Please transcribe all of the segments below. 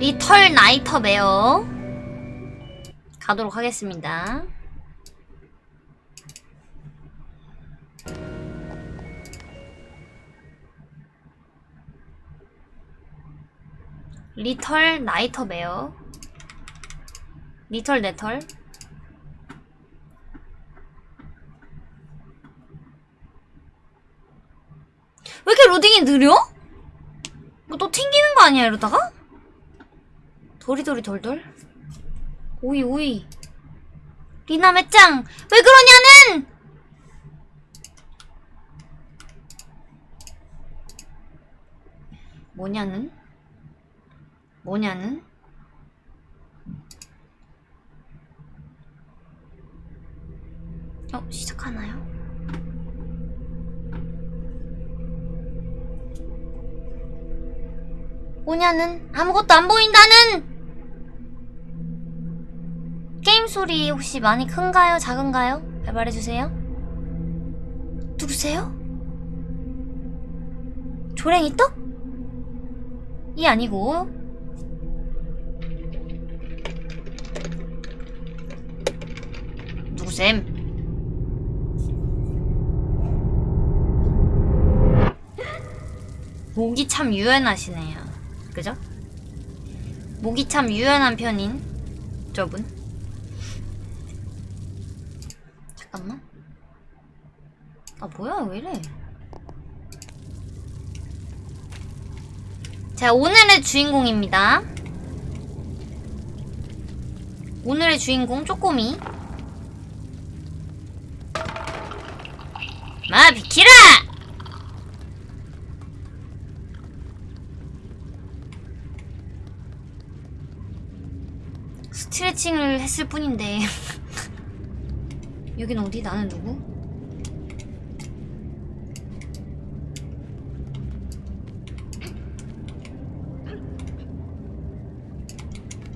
리털 나이터 베어. 가도록 하겠습니다. 리털 나이터 베어. 리털 네털 왜 이렇게 로딩이 느려? 뭐 또 튕기는 거 아니야 이러다가? 도리도리 돌돌 오이 오이 리나 매짱 왜 그러냐는 뭐냐는 뭐냐는 어 시작하나요? 뭐냐는 아무것도 안 보인다는 게임 소리 혹시 많이 큰가요? 작은가요? 잘 말해주세요. 누구세요? 조랭이 떡? 이 아니고 누구셈? 목이 참 유연하시네요. 그죠? 목이 참 유연한 편인 저분. 잠깐만. 아 뭐야 왜 이래? 자 오늘의 주인공입니다. 오늘의 주인공 쪼꼬미. 마 비키라! 스트레칭을 했을 뿐인데 여긴 어디? 나는 누구?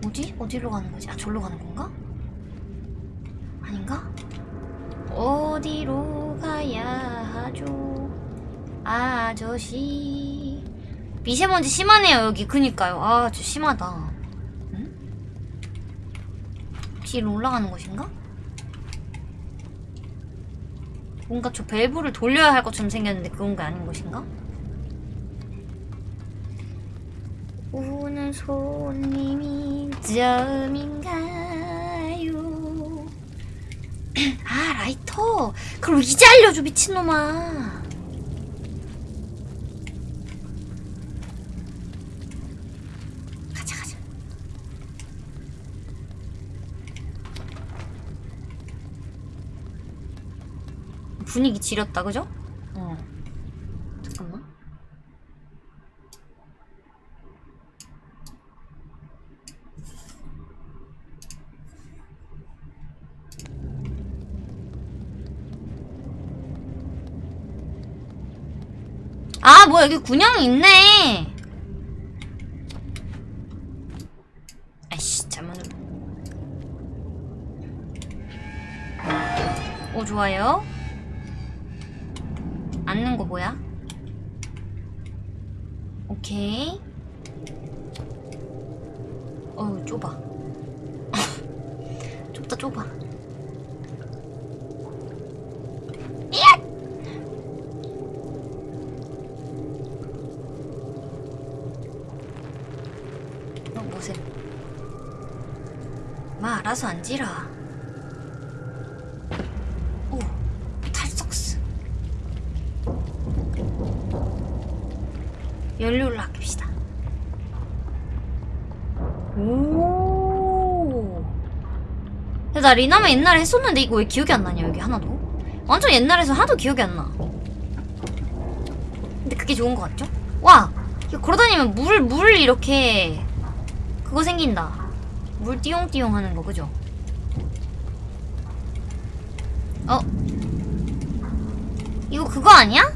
어디? 어디로 가는 거지? 아, 절로 가는 건가? 아닌가? 어디로 가야 하죠? 아저씨. 미세먼지 심하네요, 여기. 그니까요. 아, 저 심하다. 응? 뒤로 올라가는 것인가? 뭔가 저 밸브를 돌려야 할 것처럼 생겼는데 그런 게 아닌 것인가? 오는 손님이 점인가요? 아 라이터 그럼 이제 알려줘 미친놈아 분위기 지렸다 그죠? 어. 잠깐만. 아 뭐야 여기 군형이 있네. 아이씨 눌러 오 좋아요. 앉는 거 뭐야? 오케이. 어우 좁아. 좁다 좁아. 이앗! 어 뭐세? 마 알아서 앉으라 나 리나면 옛날에 했었는데 이거 왜 기억이 안 나냐 여기 하나도? 완전 옛날에서 하나도 기억이 안 나. 근데 그게 좋은 것 같죠? 와! 이거 걸어다니면 물, 물 이렇게 그거 생긴다. 물 띠용띠용 하는 거 그죠? 어? 이거 그거 아니야?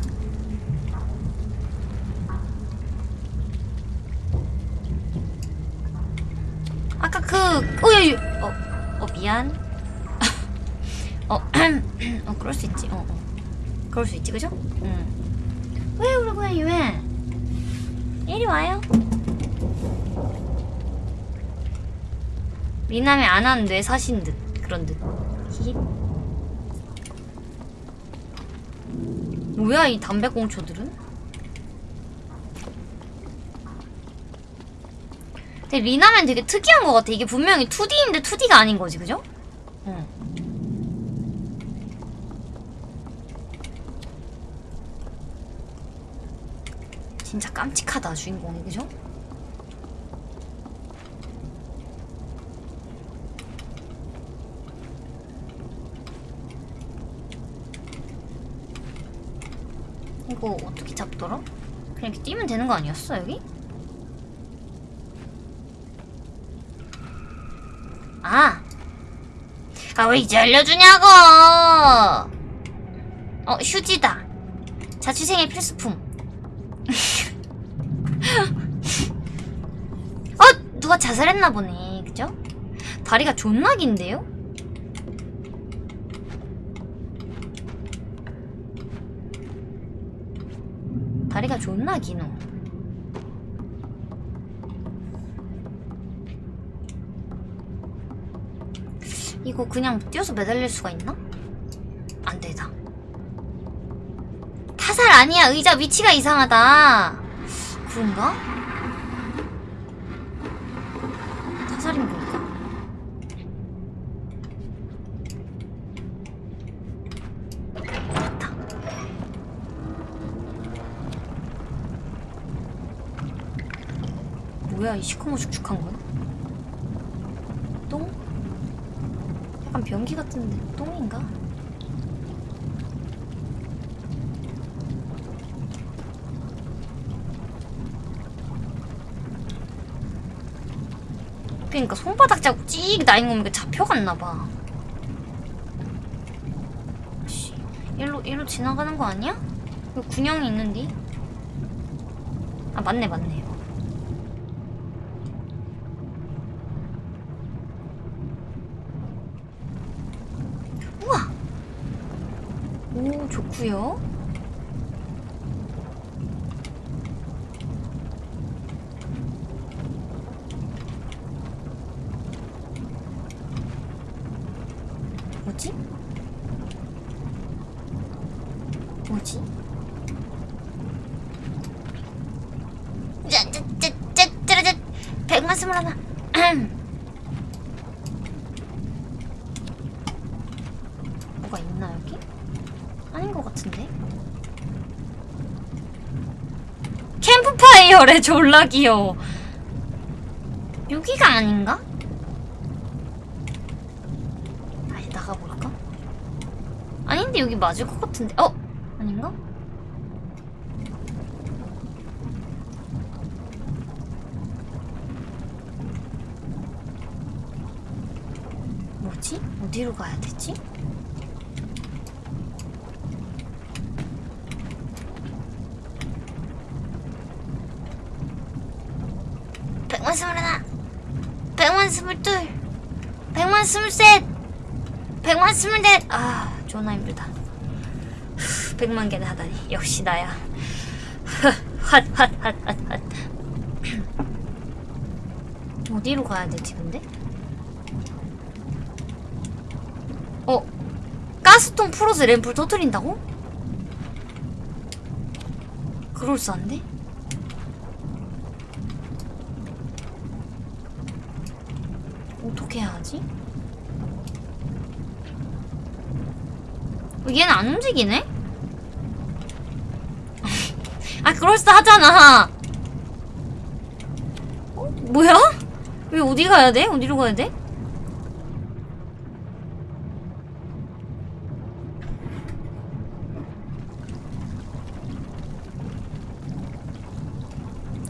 그럴 수 있지, 그죠? 응. 왜 우리 고양이 왜? 이리 와요. 미남이 안 한 뇌 사신 듯 그런 듯. 히히. 뭐야 이 담배꽁초들은? 근데 리나면 되게 특이한 것 같아. 이게 분명히 2D인데 2D가 아닌 거지, 그죠? 응. 진짜 깜찍하다 주인공이 그죠? 이거 어떻게 잡더라? 그냥 이렇게 뛰면 되는 거 아니었어 여기? 아! 아 왜 이제 알려주냐고! 어 휴지다 자취생의 필수품 어! 누가 자살했나 보네 그죠? 다리가 존나 긴데요? 다리가 존나 기노 이거 그냥 뛰어서 매달릴 수가 있나? 안 되다 타살 아니야 의자 위치가 이상하다 그런가? 타살인 걸까? 맞다 뭐야 이 시커멓죽죽한 건? 똥? 약간 변기 같은데 똥인가? 그니까 손바닥 자국 찍 나인 거면 이게 잡혀갔나봐 씨 일로 일로 지나가는 거 아니야? 여기 군형이 있는데? 아 맞네 맞네 우와 오 좋구요 뭐지? 뭐지? 짜짜짜짜짜짜 백만 스물 하나 뭐가 있나 여기? 아닌 것 같은데 캠프파이어래 졸라 귀여워 여기가 아닌가? 다시 나가볼까? 아닌데 여기 맞을 것 같은데 어? 아닌가? 뭐지? 어디로 가야 되지? 백만 스물하나 백만 스물둘. 백만 스물셋. 백만 스물넷. 아 존나 힘들다. 후, 백만 개나 하다니. 역시 나야. 핫핫핫핫핫. 어디로 가야 되지 근데? 어 가스통 풀어서 램프를 터뜨린다고? 그럴싸한데? 어떻게 해야 하지? 어, 얘는 안 움직이네? 아 그럴싸하잖아 어? 뭐야? 왜 어디 가야 돼? 어디로 가야 돼?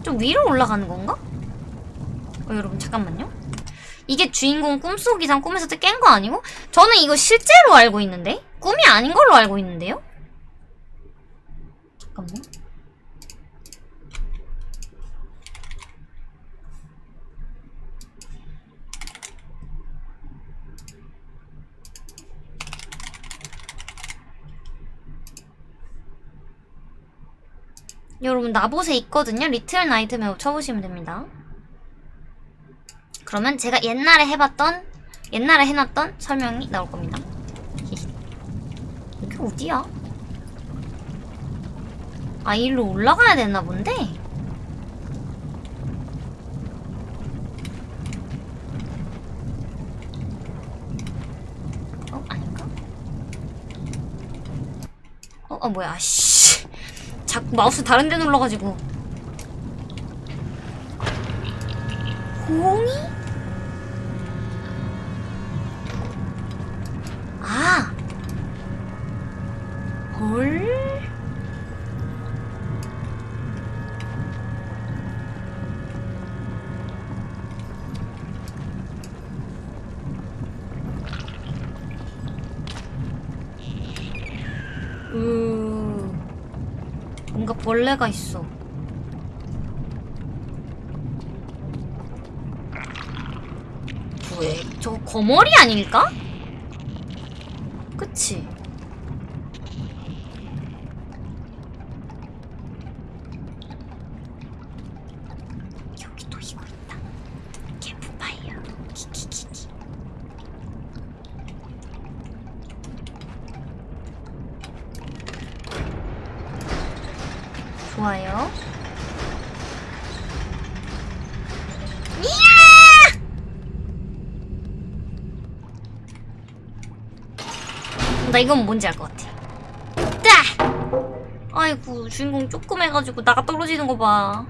좀 위로 올라가는 건가? 어, 여러분 잠깐만요. 이게 주인공 꿈속이상 꿈에서 깬 거 아니고? 저는 이거 실제로 알고 있는데? 꿈이 아닌 걸로 알고 있는데요? 잠깐만 여러분 나봇에 있거든요? 리틀 나이트메어 쳐보시면 됩니다 그러면 제가 옛날에 해봤던 옛날에 해놨던 설명이 나올 겁니다. 여기 어디야? 아 일로 올라가야 되나 본데? 어 아닌가? 어, 어 뭐야 씨 자꾸 마우스 다른 데 눌러가지고 홍이? 헐? 으 뭔가 벌레가 있어. 왜? 저거 거머리 아닐까? 그치? 여기도 이거 있다. 캠프파이어. 키키키키. 좋아요. 이야! 나 이건 뭔지 알 것 같아. 따! 아이고 주인공 조그매가지고 나가 떨어지는 거 봐.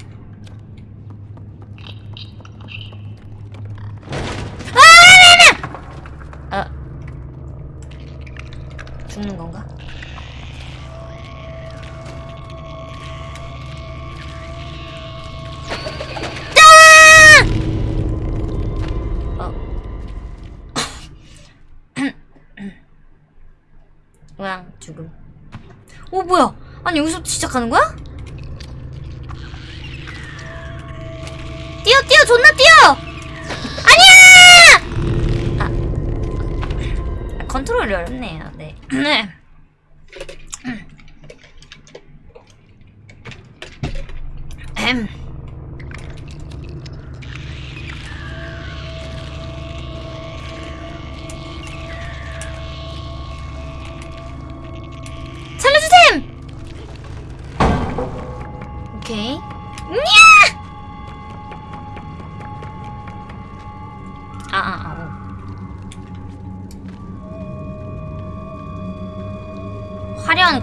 여기서 시작하는 거야?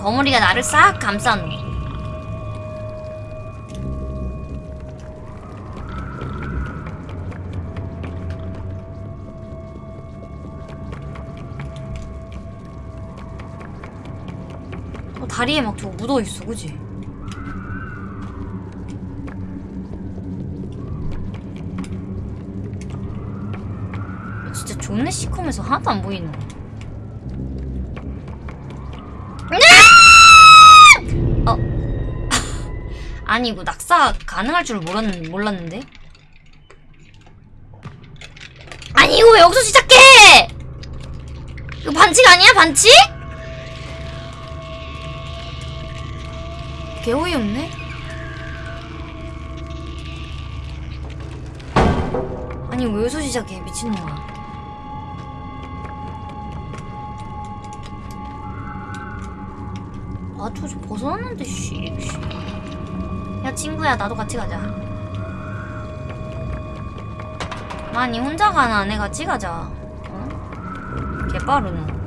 거머리가 나를 싹 감싸노. 어, 다리에 막 저거 묻어있어, 그지? 진짜 존내 시커면서 하나도 안 보이노. 아니, 이거 낙사 가능할 줄 몰랐, 몰랐는데? 아니, 이거 왜 여기서 시작해! 이거 반칙 아니야, 반칙? 개 어이없네? 아니 왜 여기서 시작해 미친놈아 아 저 저 벗어났는데 씨, 씨. 야 친구야 나도 같이 가자 아니 혼자 가나 내 같이 가자 어? 개빠르노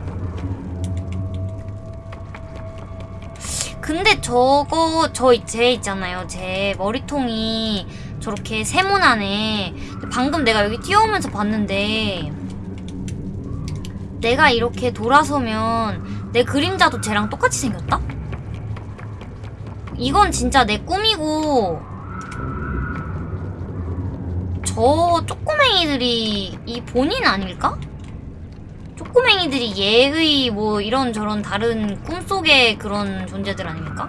근데 저거 저 제 있잖아요. 제 머리통이 저렇게 세모나네. 방금 내가 여기 뛰어오면서 봤는데 내가 이렇게 돌아서면 내 그림자도 쟤랑 똑같이 생겼다? 이건 진짜 내 꿈이고 저 쪼꼬맹이들이 이 본인 아닐까? 쪼꼬맹이들이 얘의 뭐 이런 저런 다른 꿈속의 그런 존재들 아닙니까?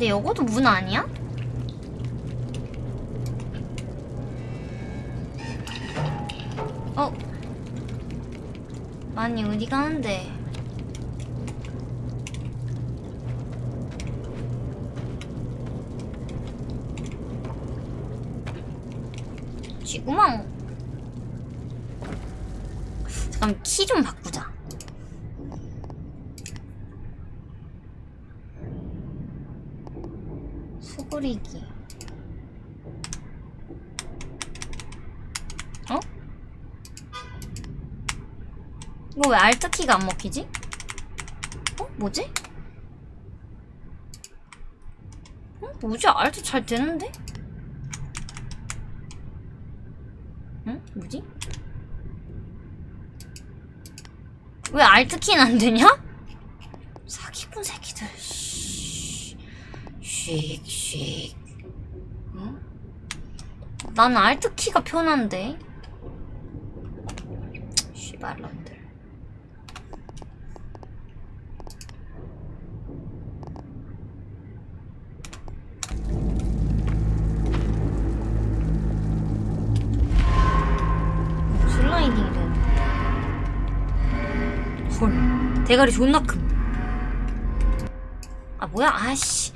근데 요거도 문 아니야? 어? 아니 어디 가는데? 지구망 잠깐 키 좀 바꾸자. 수그리기. 어? 이거 왜 알트 키가 안 먹히지? 어? 뭐지? 어? 뭐지? 알트 잘 되는데? 응? 뭐지? 왜 알트키는 안 되냐? 사기꾼 새끼들. 씩. 응? 나는 알트키가 편한데. 씨발놈들. 슬라 대가리 존나 큼. 아 뭐야? 아씨.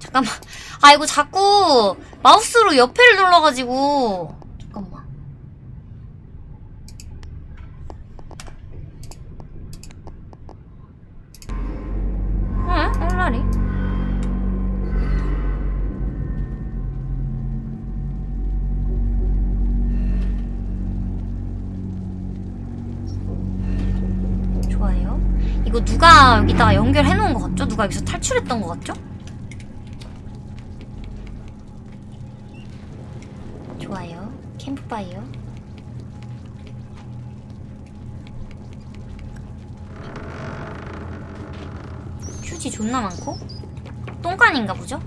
잠깐만. 아 이거 자꾸 마우스로 옆에를 눌러가지고 여기다가 연결해 놓은 것 같죠? 누가 여기서 탈출했던 것 같죠? 좋아요. 캠프파이어. 휴지 존나 많고 똥간인가 보죠?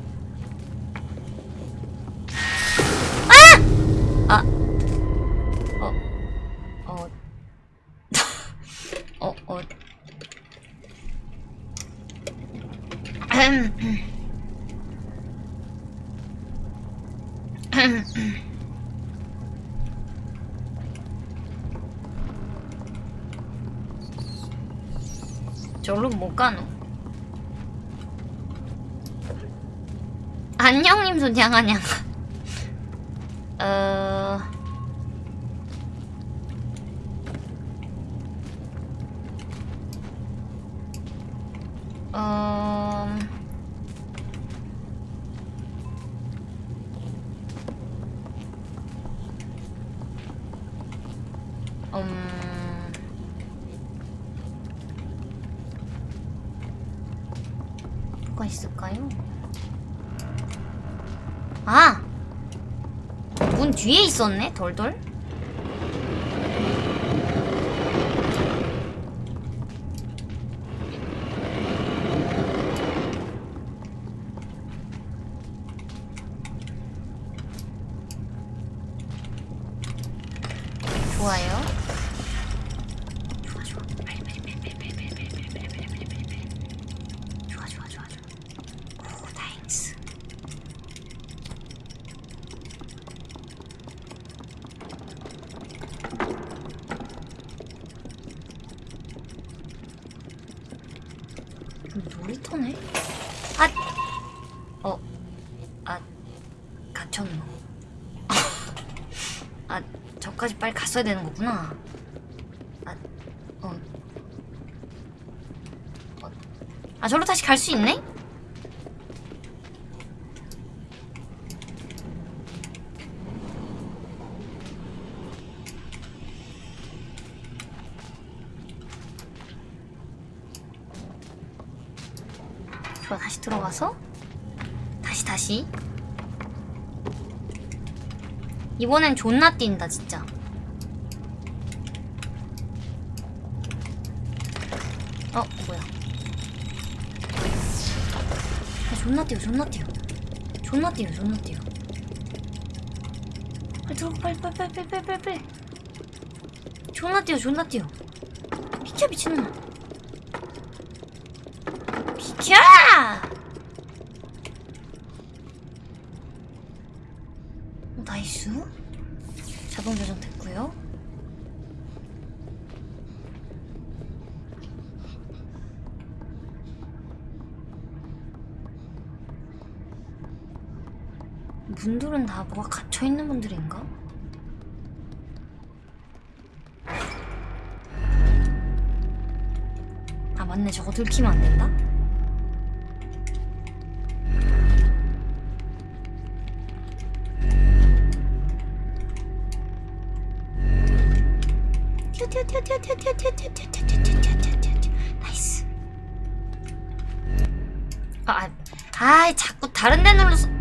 절로 못 가노? 안녕님 소장하냐 어... 뒤에 있었네, 돌돌. 갔어야 되는 거구나. 아, 어. 어. 아, 저로 다시 갈 수 있네? 좋아, 다시 들어가서 다시 다시 이번엔 존나 뛴다 진짜 뛰어 존나 뛰어 존나 뛰어 존나 뛰어 빨리 들어가 빨리 빨리 빨리 빨리 빨리 빨리. 존나 뛰어 존나 뛰어 비켜 미친놈아 분들은 다 뭐가 갇혀있는 분들인가? 아 맞네 저거 들키면 안된다 나이스 아, 아, 아 자꾸 다른 데 눌러서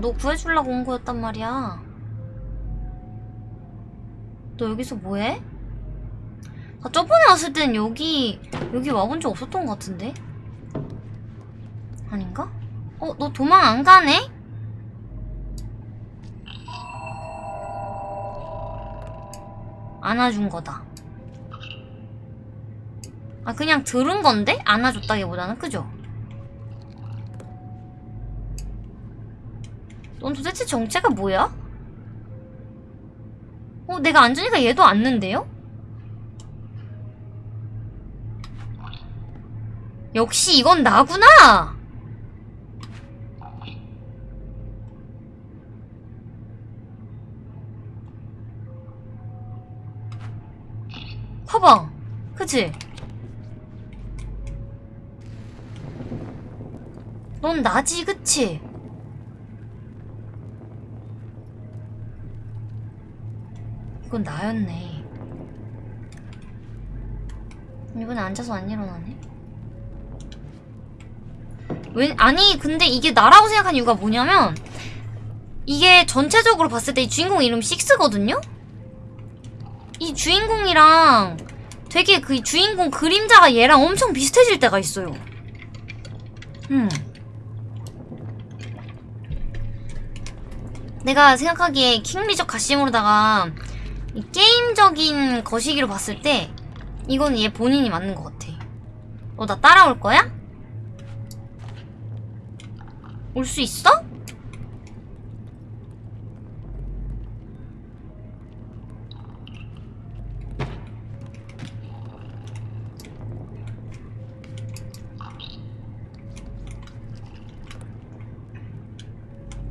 너 구해주려고 온 거였단 말이야. 너 여기서 뭐해? 아, 저번에 왔을 땐 여기, 여기 와본 적 없었던 것 같은데? 아닌가? 어, 너 도망 안 가네? 안아준 거다. 아, 그냥 들은 건데? 안아줬다기보다는, 그죠? 넌 도대체 정체가 뭐야? 어, 내가 앉으니까 얘도 앉는데요? 역시 이건 나구나! 봐봐. 그치? 넌 나지, 그치? 이건 나였네. 이번에 앉아서 안 일어나네. 왜, 아니, 근데 이게 나라고 생각한 이유가 뭐냐면, 이게 전체적으로 봤을 때 이 주인공 이름 식스거든요? 이 주인공이랑 되게 그 주인공 그림자가 얘랑 엄청 비슷해질 때가 있어요. 음. 내가 생각하기에 킹리적 가심으로다가 이 게임적인 거시기로 봤을 때 이건 얘 본인이 맞는 것 같아. 너 나 따라올 거야? 올 수 있어?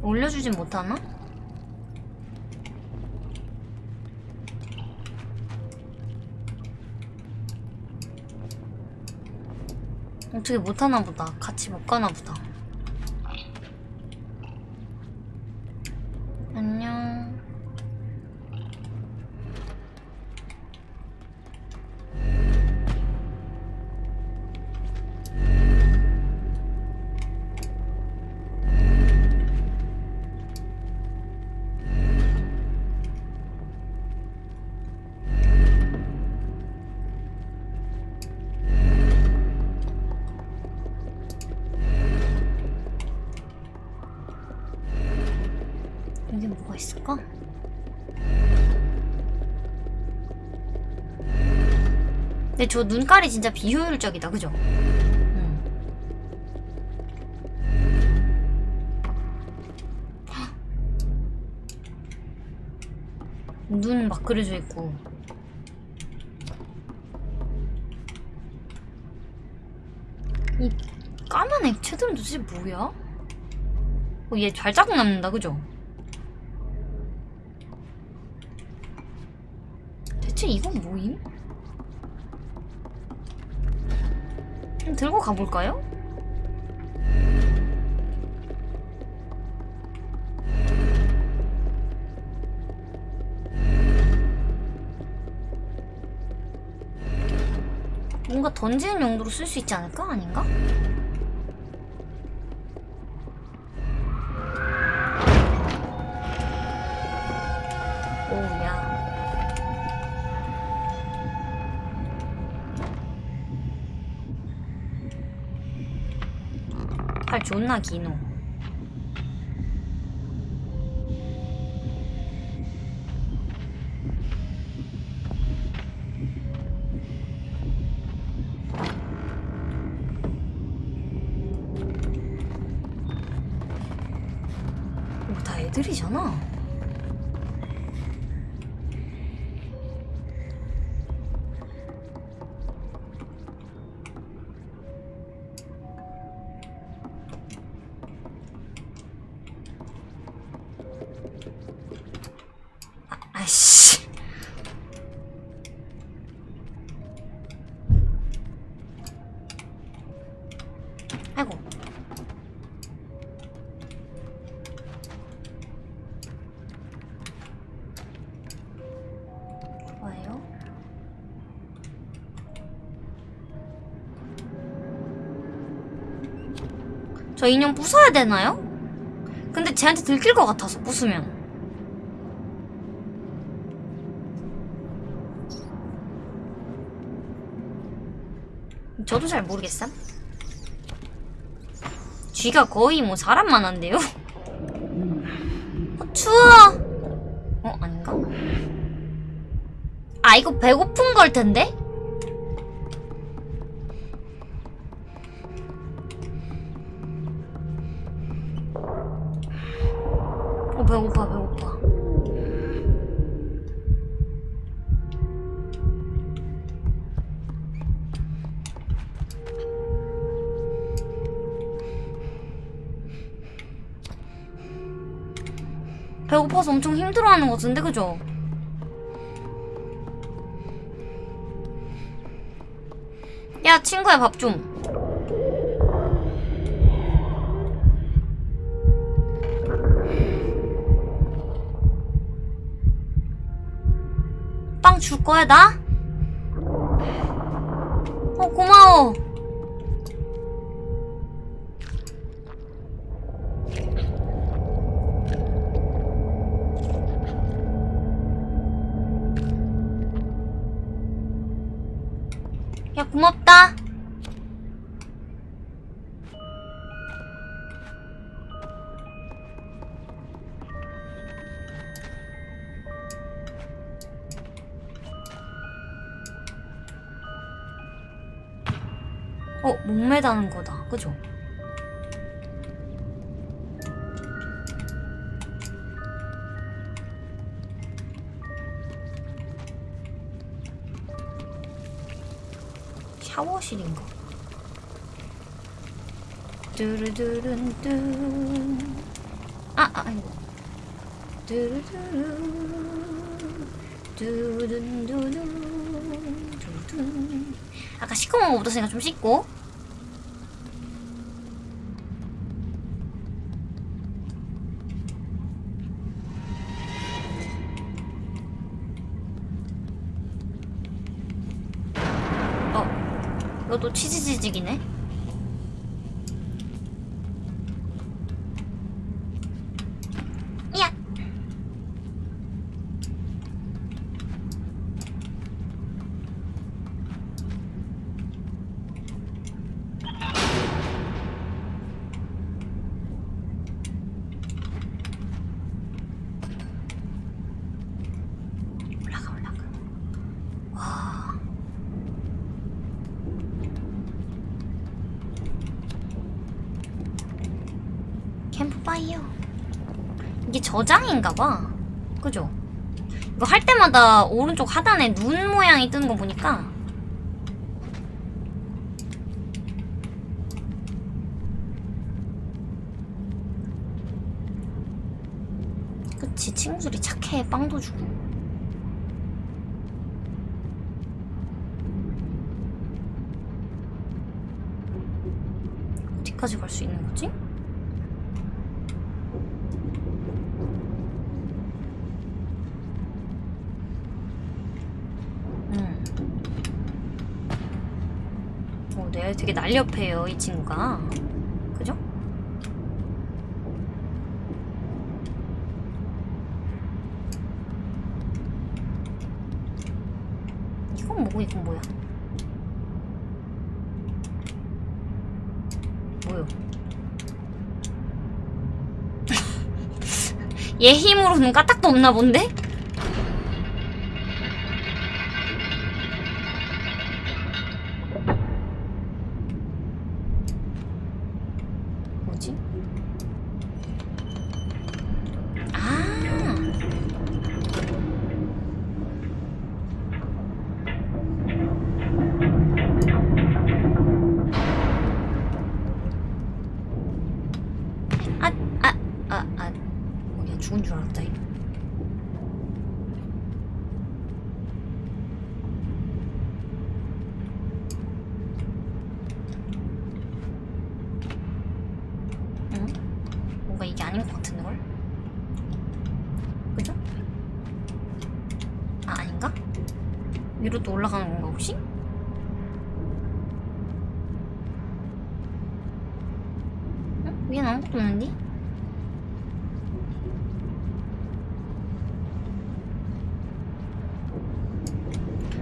올려주진 못하나? 어떻게 못하나 보다. 같이 못 가나 보다. 근데 저 눈깔이 진짜 비효율적이다, 그죠? 응. 눈막 그려져 있고. 이 까만 액체들은 도대체 뭐야? 어, 얘 발자국 남는다, 그죠? 대체 이건 뭐임? 들고 가볼까요? 뭔가 던지는 용도로 쓸 수 있지 않을까? 아닌가? 팔 존나 기노 저 인형 부숴야 되나요? 근데 쟤한테 들킬 것 같아서 부수면. 저도 잘 모르겠삼. 쥐가 거의 뭐 사람만 한데요? 어, 추워! 어, 아닌가? 아, 이거 배고픈 걸 텐데? 하는 것 같은데, 그죠? 야, 친구야, 밥 좀. 빵 줄 거야, 나? 고맙다. 어, 목매다는 거다. 그죠? 샤워실인가? 뚜루두룬뚜. 아, 아, 아이고. 뚜루두루. 두둔두둔 두둔. 아까 시커먼 거 묻었으니까 좀 씻고 이것도 치즈지직이네. 야. 올라가 올라가. 와. 캠프파이어. 이게 저장인가 봐. 그죠? 이거 할 때마다 오른쪽 하단에 눈 모양이 뜨는 거 보니까 그치 친구들이 착해 빵도 주고 어디까지 갈 수 있는 거지? 음. 어, 네, 되게 날렵해요, 이 친구가. 그죠? 이건 뭐고, 이건 뭐야? 뭐요? 얘 힘으로는 까딱도 없나 본데? 뭐지? 아. 아, 아, 아, 아. 어, 그냥 죽은 줄 알았다. 이거. 응? 뭔가 이게 아닌 것 같은데 걸? 그죠? 아 아닌가? 위로 또 올라가는 건가 혹시? 응? 위엔 아무것도 없는데?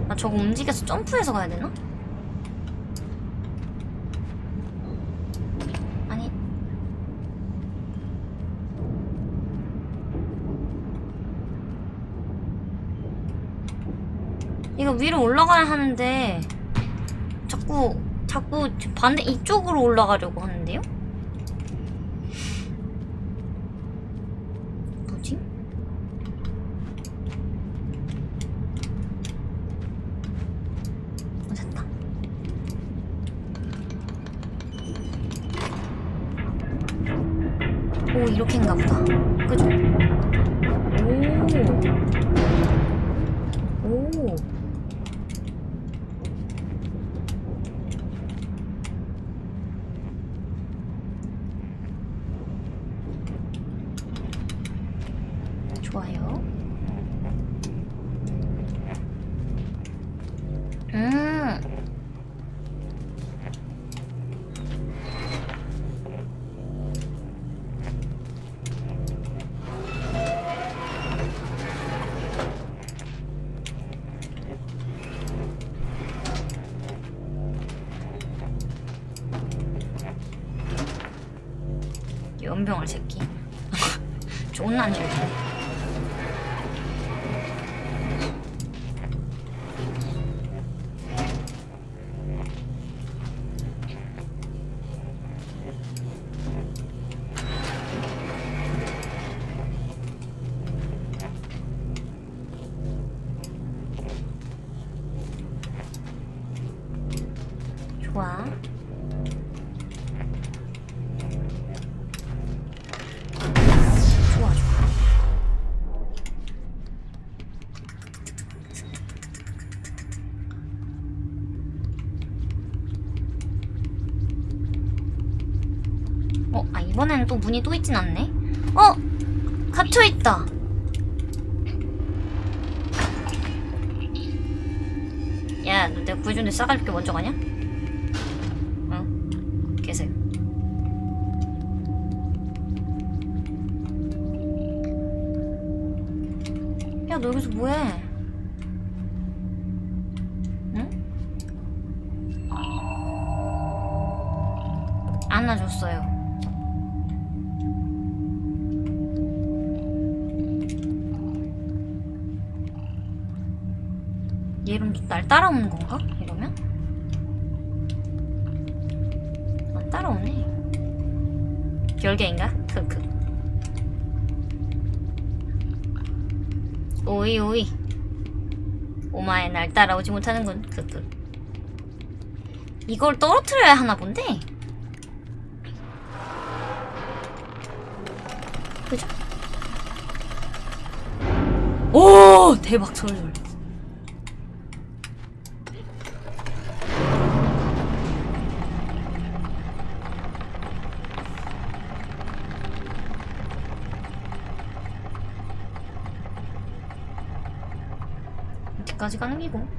아 저거 움직여서 점프해서 가야 되나? 아니 이거 위로 올라가야 하는데 자꾸 자꾸 반대 이쪽으로 올라가려고 하는데요? 이번에는 또 문이 또 있진 않네 어! 갇혀있다 야, 너 내가 구해준 데 싸갈게 먼저 가냐? 응? 계세요. 야, 너 여기서 뭐해? 날 따라오는 건가? 이러면? 안 따라오네. 별개인가? 크크. 오이 오이. 오마에 날 따라오지 못하는군. 크크. 이걸 떨어뜨려야 하나 본데? 그죠? 오 대박 철절. 어디까지 가는 기고?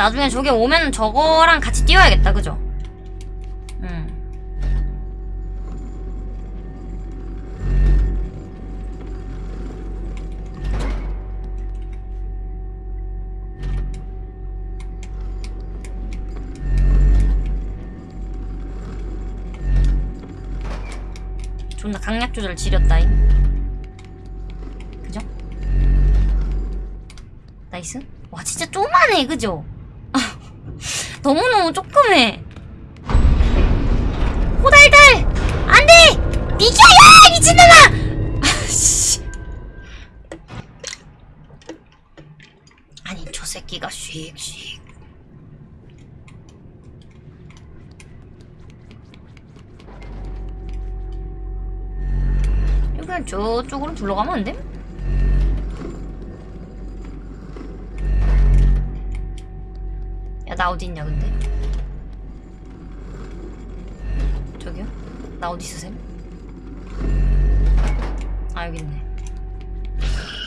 나중에 저게 오면 저거랑 같이 뛰어야겠다, 그죠? 음. 존나 강약 조절 지렸다잉. 그죠? nice. 와 진짜 쪼만해 그죠? 너무너무 조그매. 호달달 안돼 비켜야 미친놈아. 아씨. 아니 저 새끼가 씩씩. 그냥 저쪽으로 둘러가면 안 돼? 나 어디 있냐, 근데? 저기요? 나 어디 있으셈? 아, 여기 있네.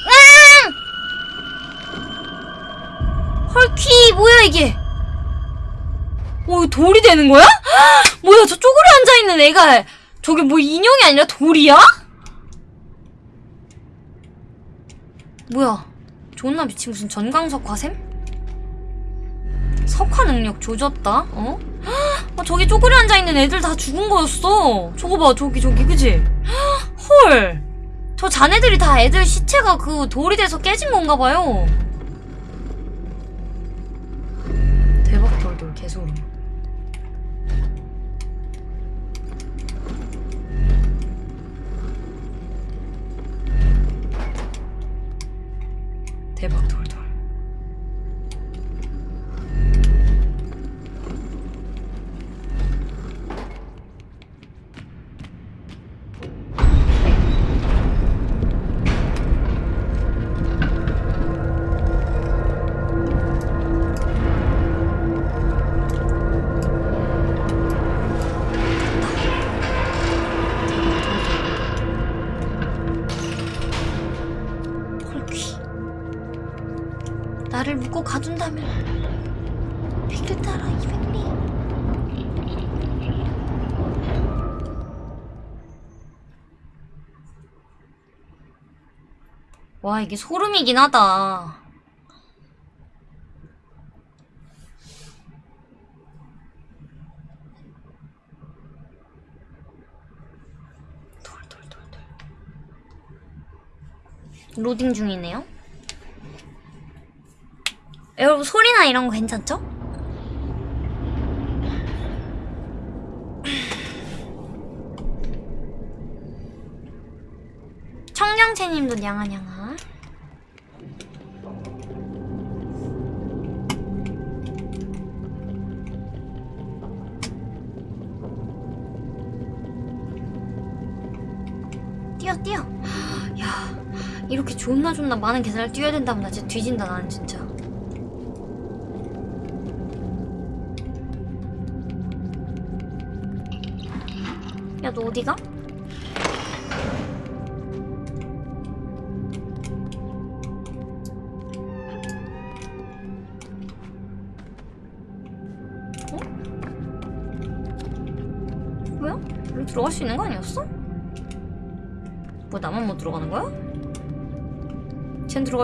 으앙! 헐키, 뭐야, 이게? 오, 돌이 되는 거야? 뭐야, 저 쪼그려 앉아있는 애가, 저게 뭐 인형이 아니라 돌이야? 뭐야? 존나 미친 무슨 전광석화샘? 석화 능력 조졌다? 어? 아, 저기 쪼그려 앉아있는 애들 다 죽은 거였어. 저거 봐, 저기, 저기, 그지? 헐. 저 자네들이 다 애들 시체가 그 돌이 돼서 깨진 건가 봐요. 와 이게 소름이긴 하다. 돌돌돌돌. 로딩 중이네요. 여러분 소리나 이런 거 괜찮죠? 청량채님도 냥아냥아. 존나 존나 많은 계단을 뛰어야 된다면 나 진짜 뒤진다 나는 진짜. 야 너 어디가? 어? 들어갈 수 있는 거 아니었어? 뭐 나만 못 들어가는 거야?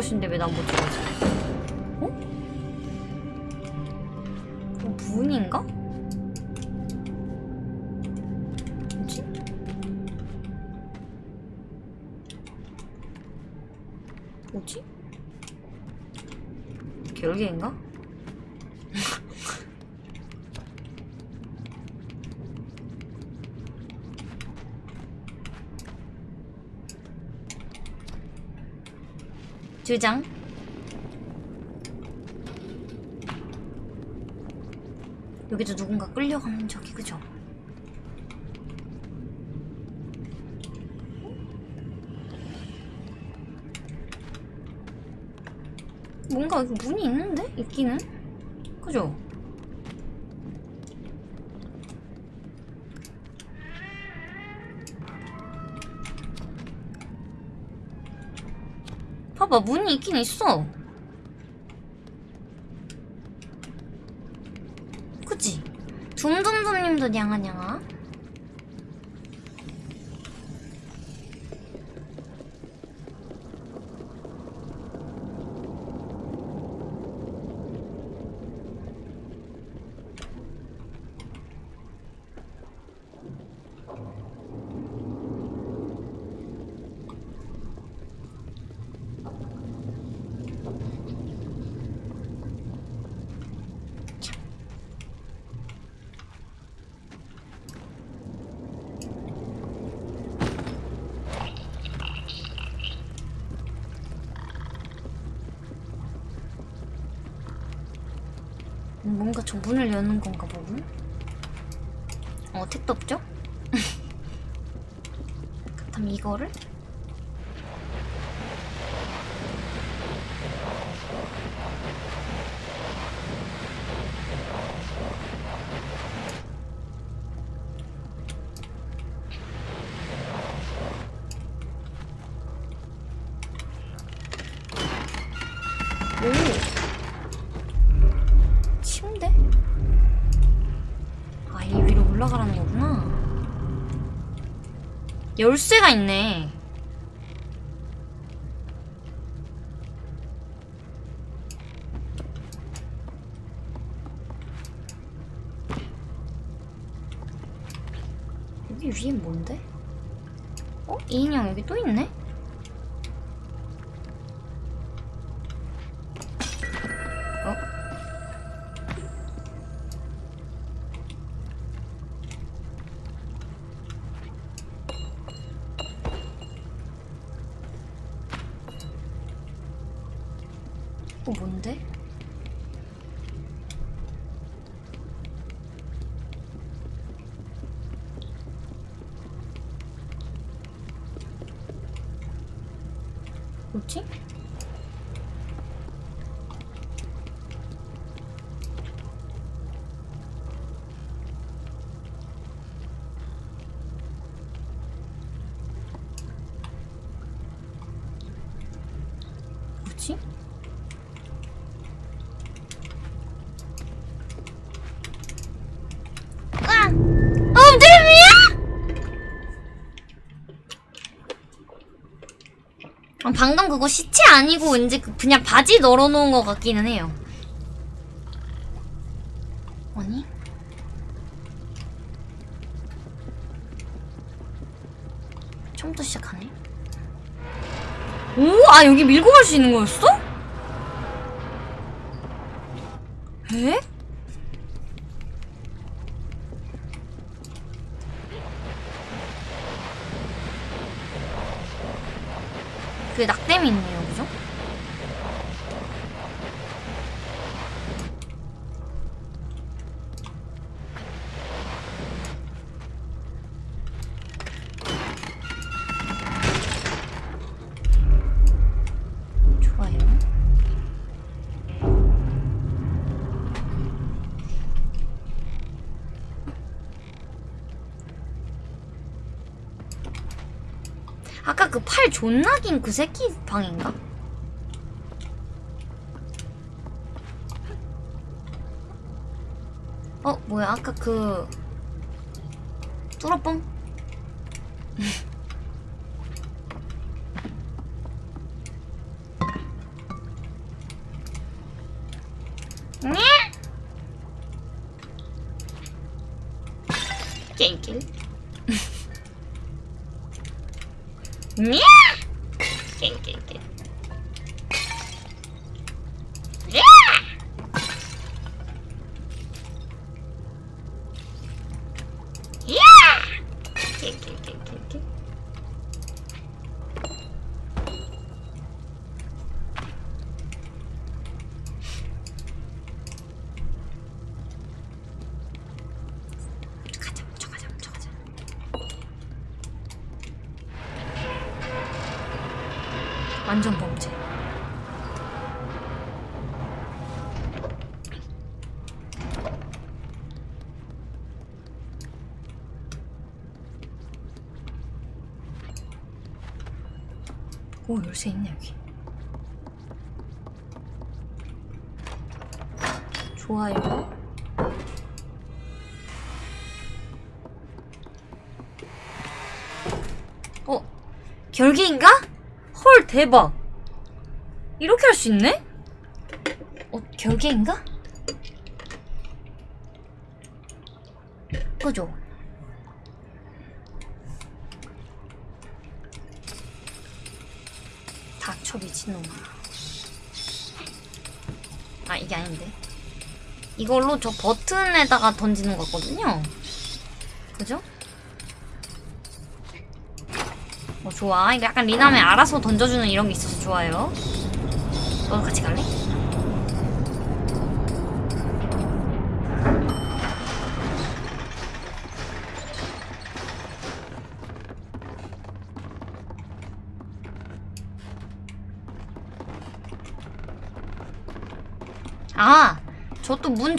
수 있는데 왜 난 못 들어가지? 두 장. 여기도 누군가 끌려가는 적이 그죠? 뭔가 문이 있는데? 있기는? 그죠? 봐봐 문이 있긴 있어 그치? 둠둠둠님도 냥아냥아 뭔가 저 문을 여는 건가 보고 어 택도 없죠? 그렇다면 이거를? 열쇠가 있네. 여기 위에 뭔데? 어? 이 인형 여기 또 있네? 방금 그거 시체 아니고 왠지 그- 그냥 바지 널어놓은 것 같기는 해요. 아니? 처음부터 시작하네. 오, 아 여기 밀고 갈 수 있는 거였어? 그 팔 존나 긴 그 새끼 방인가? 어 뭐야 아까 그 뚜러뽕? 오 열쇠 있네 여기. 좋아요. 어 결계인가? 헐 대박. 이렇게 할 수 있네? 어 결계인가? 그죠? 이걸로 저 버튼에다가 던지는 거거든요 그죠? 어 좋아 이거 약간 리남에 알아서 던져주는 이런 게 있어서 좋아요 너도 같이 갈래?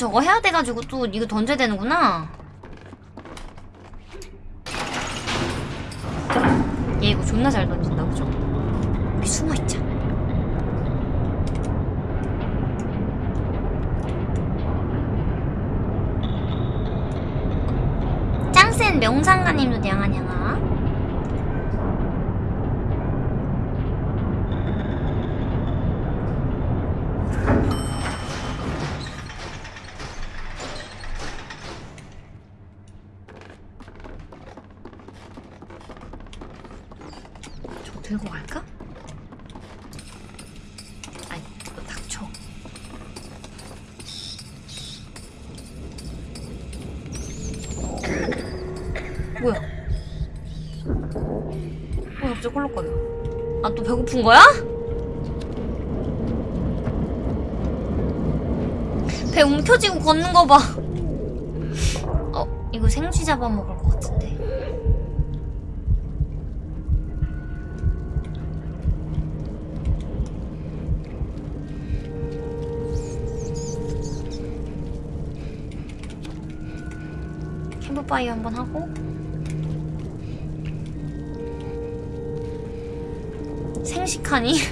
저거 해야 돼가지고 또 이거 던져야 되는구나. 얘 이거 존나 잘 던진다, 그죠? 여기 숨어있자. 짱센 명상가님도 냥아냥아. 배고픈 거야? 배 움켜쥐고 걷는 거 봐. 어, 이거 생쥐 잡아먹을 것 같은데. 캠프파이어 한번 하고 생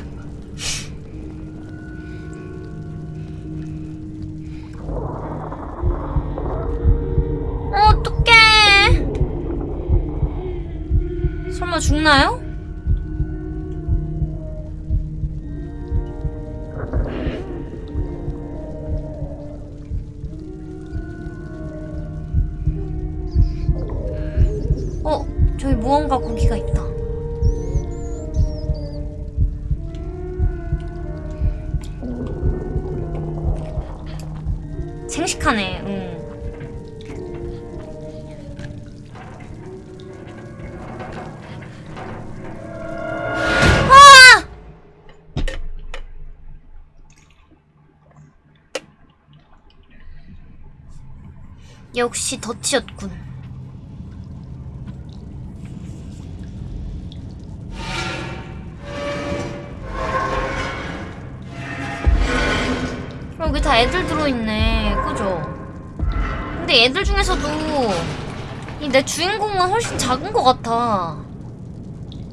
같아.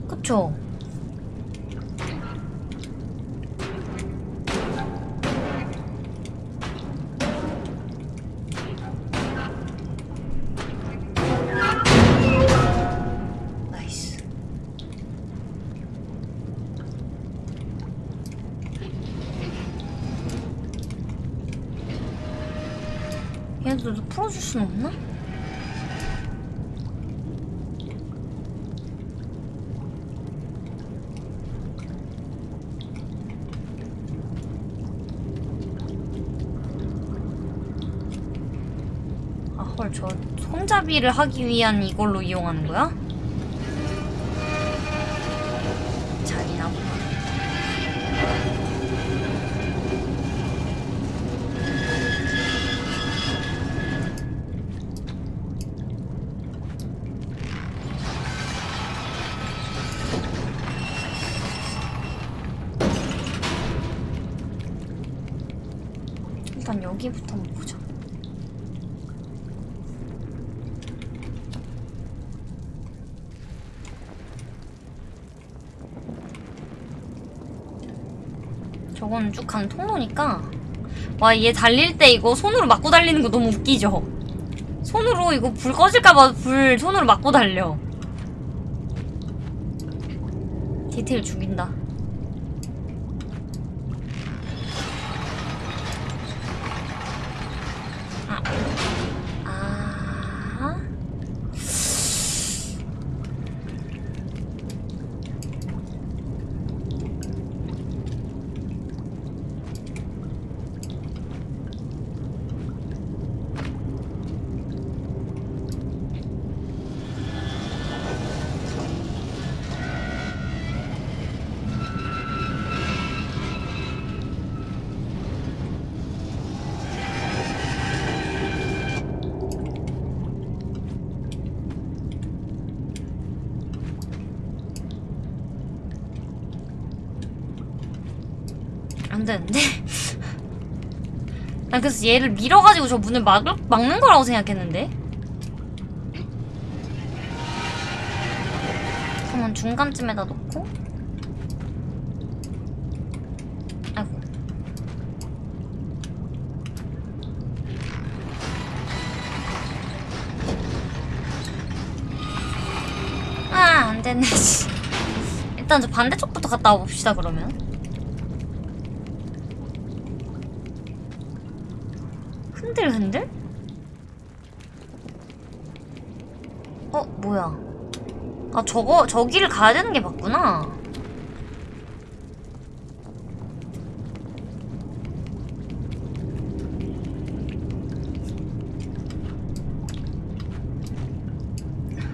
그쵸? 나이스. 얘들도 풀어줄 순 없나? 아, 헐, 저 손잡이를 하기 위한 이걸로 이용하는 거야? 잔이나 보다. 일단 여기부터 한번 보자. 간 통로니까 와 얘 달릴 때 이거 손으로 막고 달리는 거 너무 웃기죠? 손으로 이거 불 꺼질까봐 불 손으로 막고 달려 디테일 죽인다 아. 아. 안 되는데? 난 그래서 얘를 밀어가지고 저 문을 막, 막는 거라고 생각했는데? 그러면 중간쯤에다 놓고 아 안되네 씨. 일단 저 반대쪽부터 갔다 와봅시다 그러면 흔들흔들? 어, 뭐야. 아, 저거, 저기를 가야 되는 게 맞구나.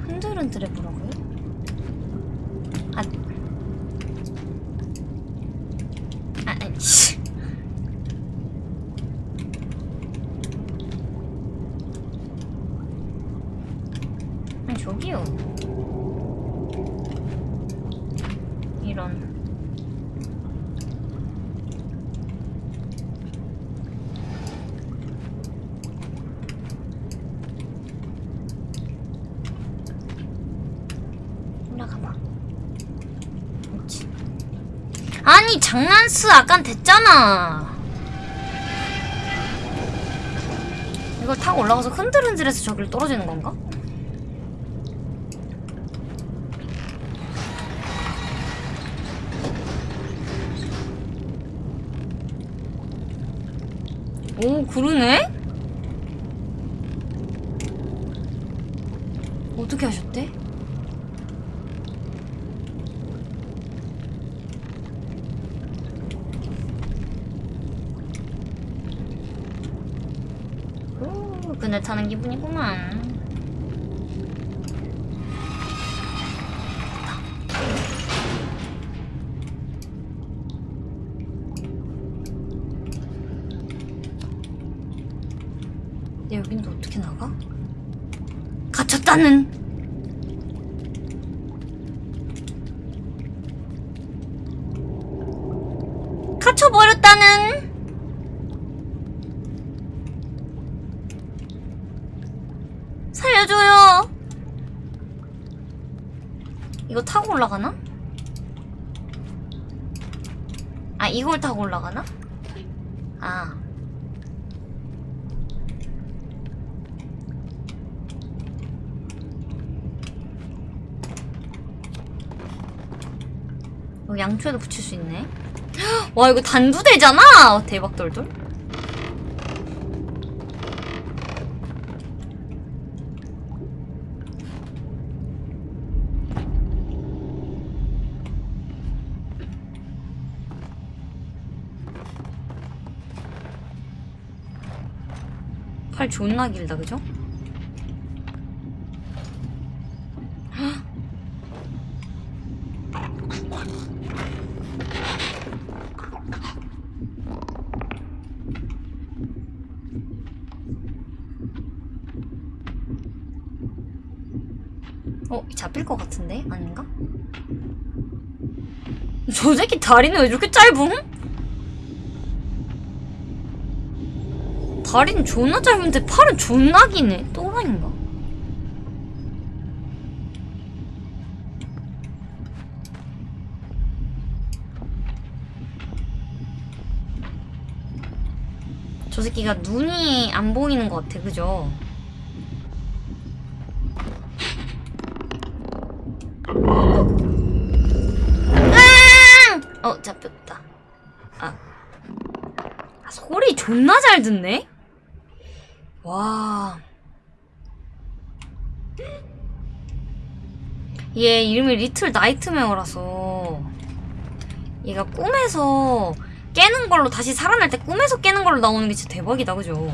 흔들흔들 해보라고요? 아. 아, 아니, 씨. 아니 저기요 이런 올라가봐 그렇지 아니 장난스 아깐 됐잖아 이걸 타고 올라가서 흔들흔들해서 저기를 떨어지는 건가? 오, 그러네? 어떻게 하셨대? 오, 그늘 타는 기분이구만. 근데 여긴 또 어떻게 나가? 갇혔다는! 갇혀버렸다는! 살려줘요! 이거 타고 올라가나? 아, 이걸 타고 올라가나? 아. 여기 양초에도 붙일 수 있네. 와, 이거 단두대잖아! 대박 돌돌. 팔 존나 길다, 그죠? 어, 잡힐 것 같은데? 아닌가? 저 새끼 다리는 왜 이렇게 짧음? 다리는 존나 짧은데 팔은 존나 기네. 또라인가? 저 새끼가 눈이 안 보이는 것 같아, 그죠? 으앙! 어, 잡혔다. 아. 아, 소리 존나 잘 듣네? 와. 얘 이름이 리틀 나이트메어라서 얘가 꿈에서 깨는 걸로 다시 살아날 때 꿈에서 깨는 걸로 나오는 게 진짜 대박이다 그죠?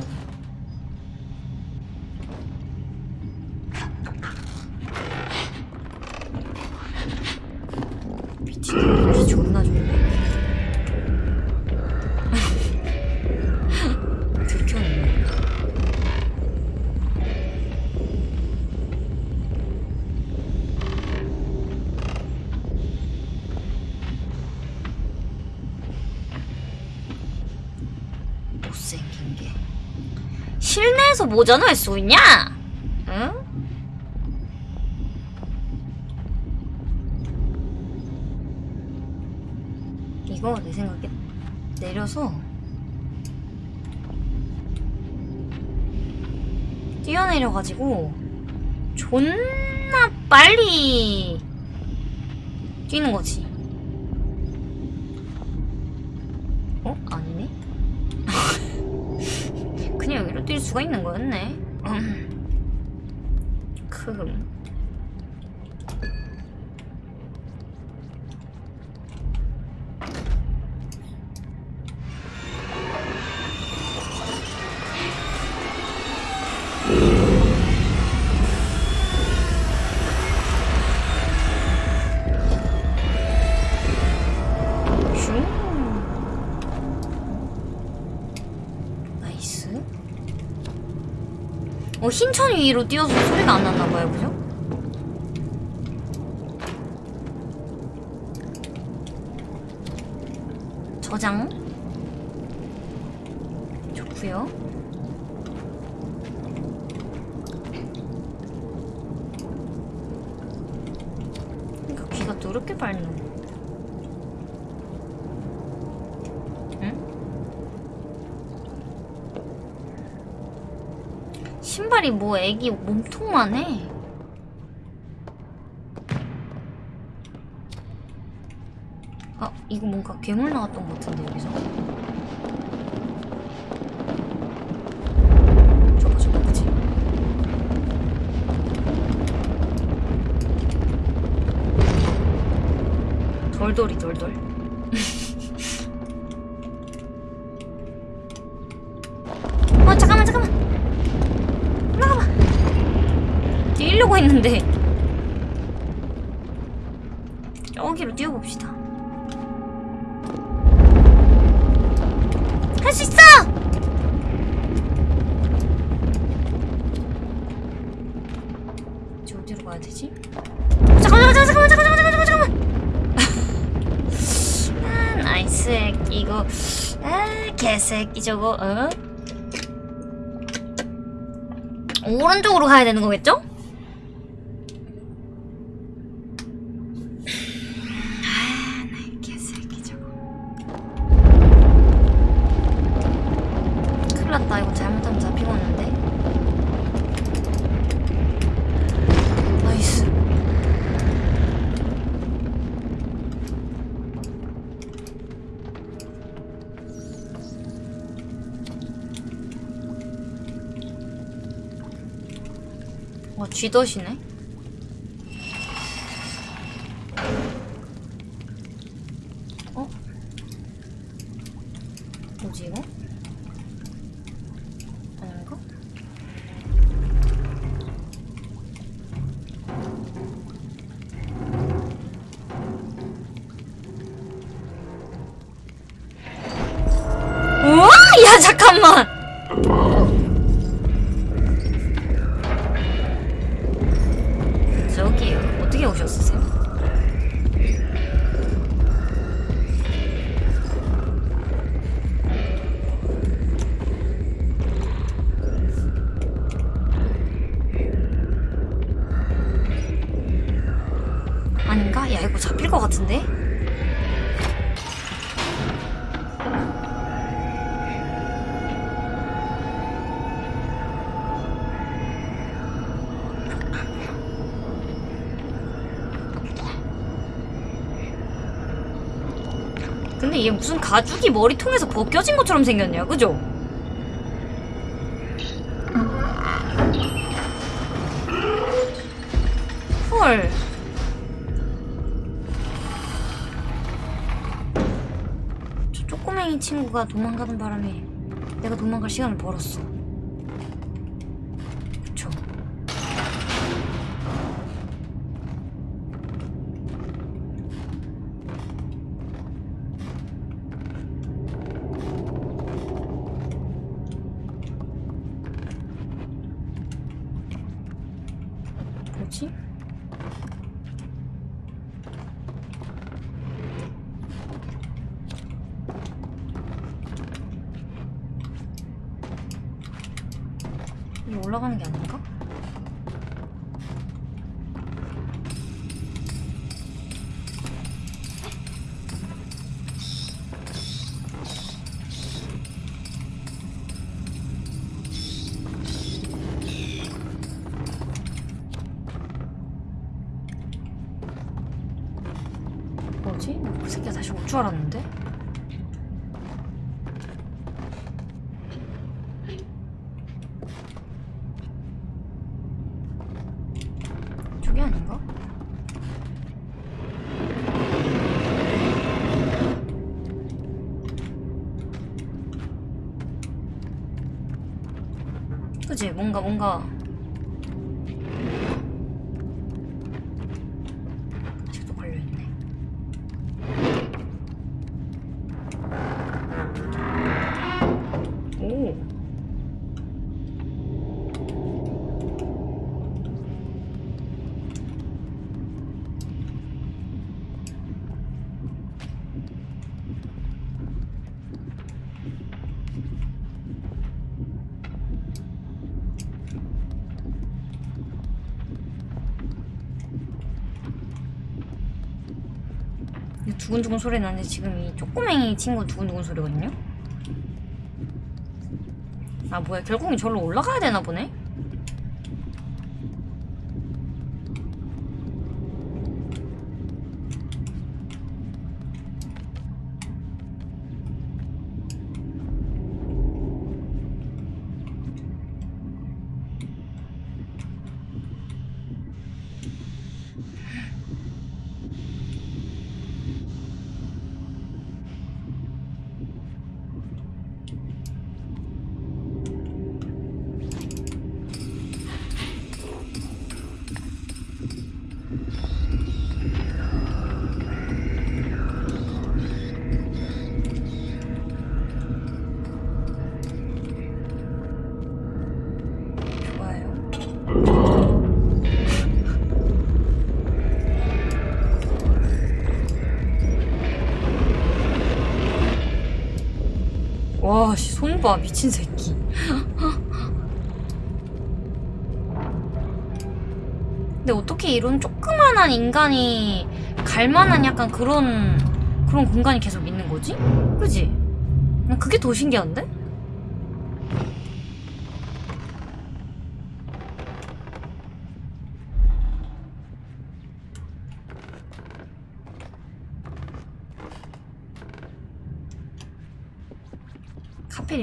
모자는 할수 있냐? 응? 이거 내 생각에 내려서 뛰어내려가지고 존나 빨리 뛰는 거지. 수가 있는 거였네. 어, 흰천 위로 뛰어서 소리가 안 났나봐요, 그죠? 저장. 좋구요. 그러니까 귀가 또 이렇게 밝노. 신발이 뭐 애기 몸통만 해. 아, 이거 뭔가 괴물 나왔던 것 같은데, 여기서. 돌돌이, 돌돌. 있는데 저기로 뛰어봅시다 할 수 있어! 이제 어디로 가야 되지? 어, 잠깐만 잠깐만 잠깐만 잠깐만 잠깐만 아 nice 액 이거 아 개새끼 저거 어? 오른쪽으로 가야 되는 거겠죠? 쥐덫이네? 이거 잡힐 것 같은데? 근데 얘 무슨 가죽이 머리통에서 벗겨진 것처럼 생겼냐, 그죠? 헐. 친구가 도망가는 바람에 내가 도망갈 시간을 벌었어. 두근두근 소리 나는데 지금 이 쪼꼬맹이 친구 두근두근 소리거든요? 아 뭐야 결국엔 절로 올라가야 되나 보네? 봐, 미친 새끼. 근데 어떻게 이런 조그만한 인간이 갈 만한 약간 그런 그런 공간이 계속 있는 거지? 그지? 난 그게 더 신기한데?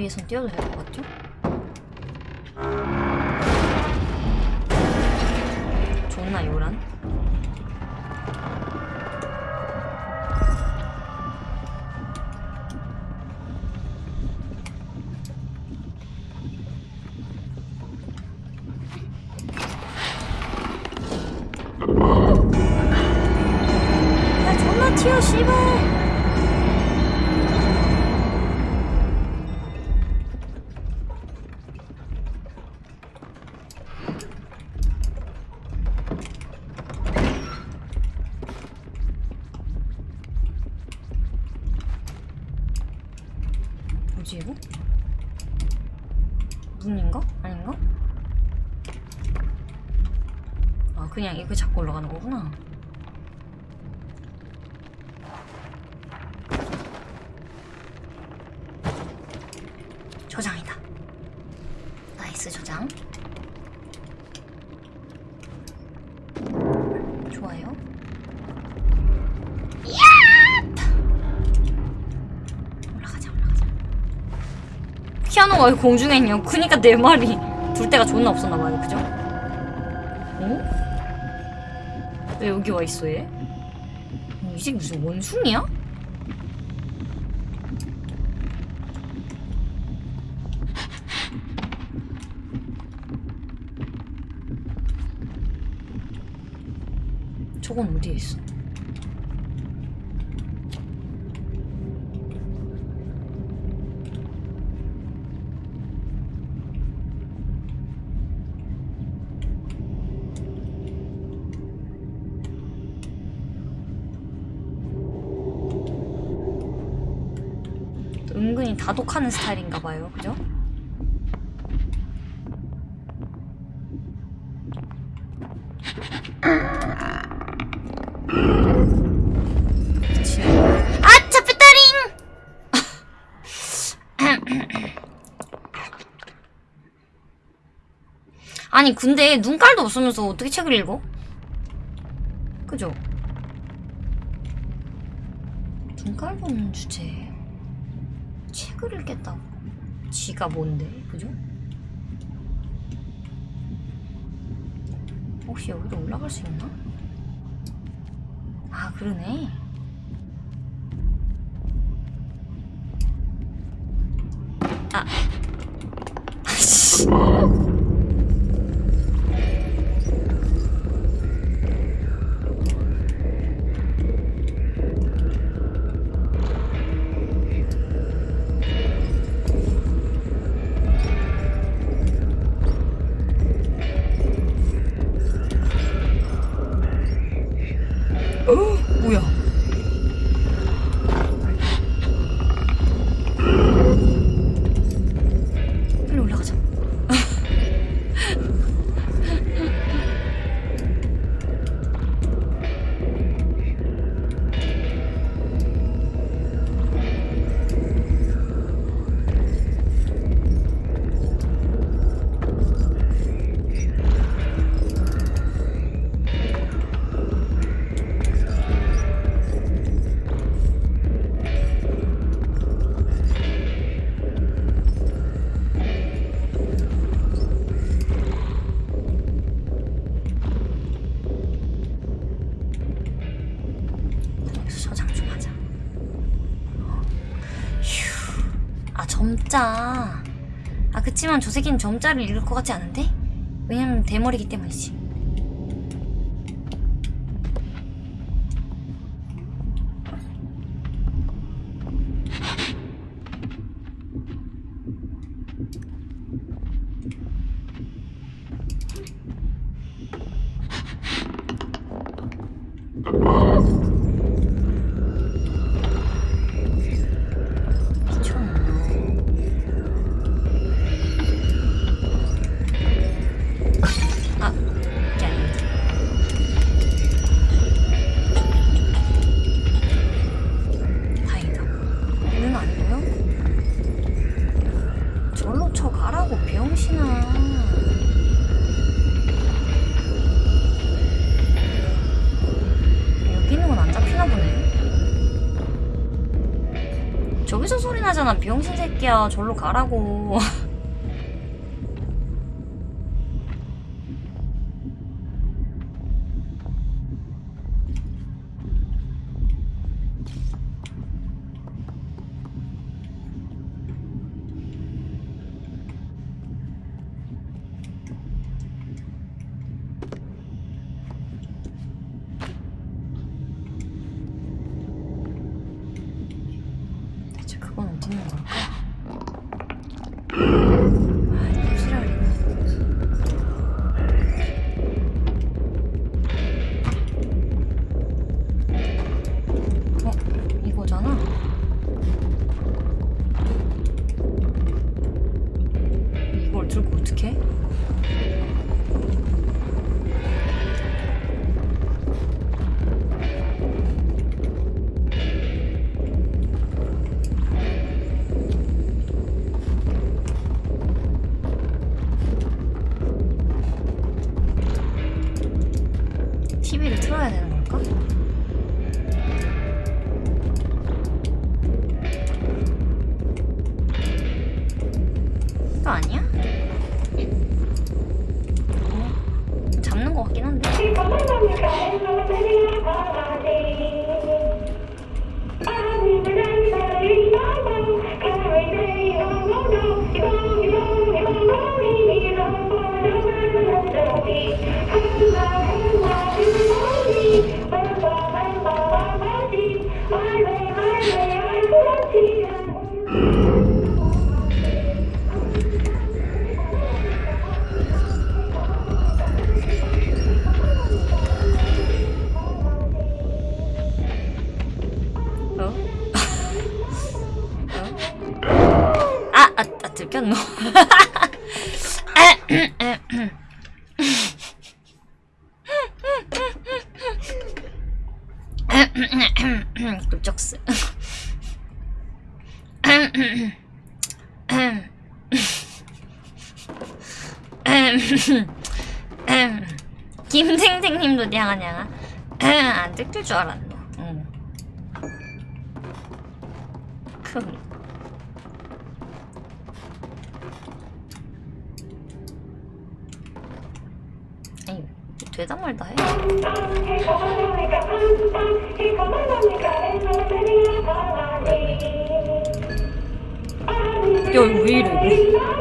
위에선 뛰어도 될 것 같죠? 피아노가 왜 공중에 있냐 그니까 내 말이 둘 데가 존나 없었나 봐요 그죠? 어? 왜 여기 와 있어 얘? 어, 이 새끼 무슨 원숭이야? 저건 어디에 있어? 다독하는 스타일인가 봐요. 그죠? 아! 아니, 근데 눈깔도 없으면서 어떻게 책을 읽어? 그죠? 눈깔 보는 주제에 책을 읽겠다고 지가 뭔데 그죠? 혹시 여기로 올라갈 수 있나? 아 그러네 점자. 아, 그치만 저 새끼는 점자를 읽을 것 같지 않은데? 왜냐면 대머리기 때문이지. 새끼야 절로 가라고 안 들킬 줄 알았노. 응. 큰. 아니 되다 말다 해. 야 이거 왜 이래 이거?